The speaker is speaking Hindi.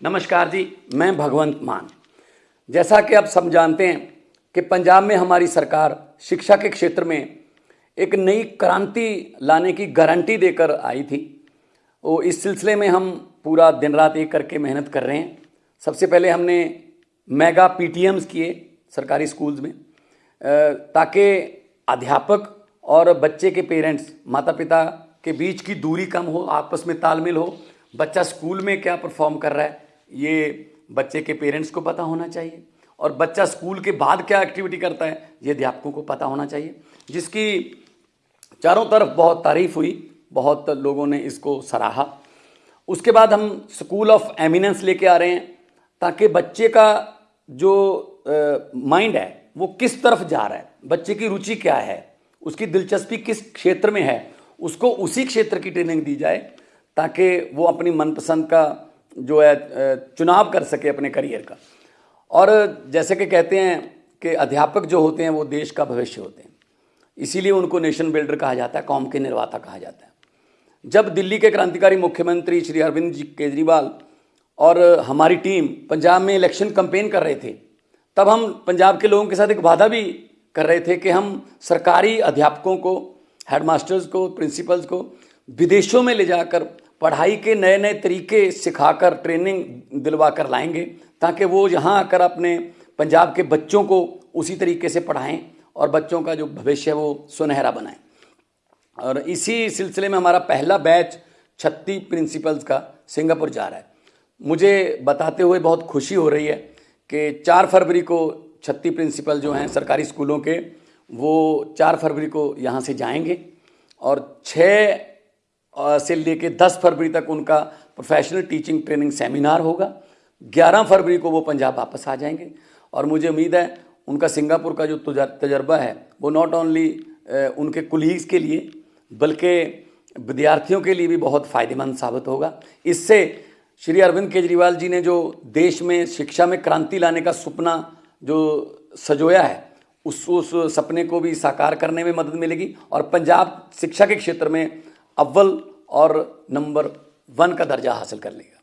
नमस्कार जी, मैं भगवंत मान। जैसा कि आप सब जानते हैं कि पंजाब में हमारी सरकार शिक्षा के क्षेत्र में एक नई क्रांति लाने की गारंटी देकर आई थी। वो इस सिलसिले में हम पूरा दिन रात एक करके मेहनत कर रहे हैं। सबसे पहले हमने मेगा पीटीएम्स किए सरकारी स्कूल्स में ताकि अध्यापक और बच्चे के पेरेंट्स माता पिता के बीच की दूरी कम हो, आपस में तालमेल हो, बच्चा स्कूल में क्या परफॉर्म कर रहा है ये बच्चे के पेरेंट्स को पता होना चाहिए। और बच्चा स्कूल के बाद क्या एक्टिविटी करता है, ये अध्यापकों को पता होना चाहिए। जिसकी चारों तरफ़ बहुत तारीफ़ हुई, बहुत लोगों ने इसको सराहा। उसके बाद हम स्कूल ऑफ़ एमिनेंस लेके आ रहे हैं, ताकि बच्चे का जो माइंड है, वो किस तरफ़ जा रहा है, बच्चे की रुचि क्या है, उसकी दिलचस्पी किस क्षेत्र में है, उसको उसी क्षेत्र की ट्रेनिंग दी जाए, ताकि वो अपनी मनपसंद का जो है चुनाव कर सके अपने करियर का। और जैसे कि कहते हैं कि अध्यापक जो होते हैं, वो देश का भविष्य होते हैं। इसीलिए उनको नेशन बिल्डर कहा जाता है, कौम के निर्माता कहा जाता है। जब दिल्ली के क्रांतिकारी मुख्यमंत्री श्री अरविंद जी केजरीवाल और हमारी टीम पंजाब में इलेक्शन कंपेन कर रहे थे, तब हम पंजाब के लोगों के साथ एक वादा भी कर रहे थे कि हम सरकारी अध्यापकों को, हेडमास्टर्स को, प्रिंसिपल्स को विदेशों में ले जाकर पढ़ाई के नए नए तरीके सिखाकर ट्रेनिंग दिलवा कर लाएँगे, ताकि वो यहाँ आकर अपने पंजाब के बच्चों को उसी तरीके से पढ़ाएँ और बच्चों का जो भविष्य है वो सुनहरा बनाएँ। और इसी सिलसिले में हमारा पहला बैच छत्तीस प्रिंसिपल्स का सिंगापुर जा रहा है। मुझे बताते हुए बहुत खुशी हो रही है कि चार फरवरी को छत्तीस प्रिंसिपल जो हैं सरकारी स्कूलों के, वो चार फरवरी को यहाँ से जाएँगे और छः से लेके दस फरवरी तक उनका प्रोफेशनल टीचिंग ट्रेनिंग सेमिनार होगा। ग्यारह फरवरी को वो पंजाब वापस आ जाएँगे। और मुझे उम्मीद है उनका सिंगापुर का जो तजर्बा है, वो नॉट ओनली उनके कुलीग्स के लिए, बल्कि विद्यार्थियों के लिए भी बहुत फ़ायदेमंद साबित होगा। इससे श्री अरविंद केजरीवाल जी ने जो देश में शिक्षा में क्रांति लाने का सपना जो सजोया है, उस उस सपने को भी साकार करने में मदद मिलेगी। और पंजाब शिक्षा के क्षेत्र में अव्वल और नंबर वन का दर्जा हासिल कर लेगा।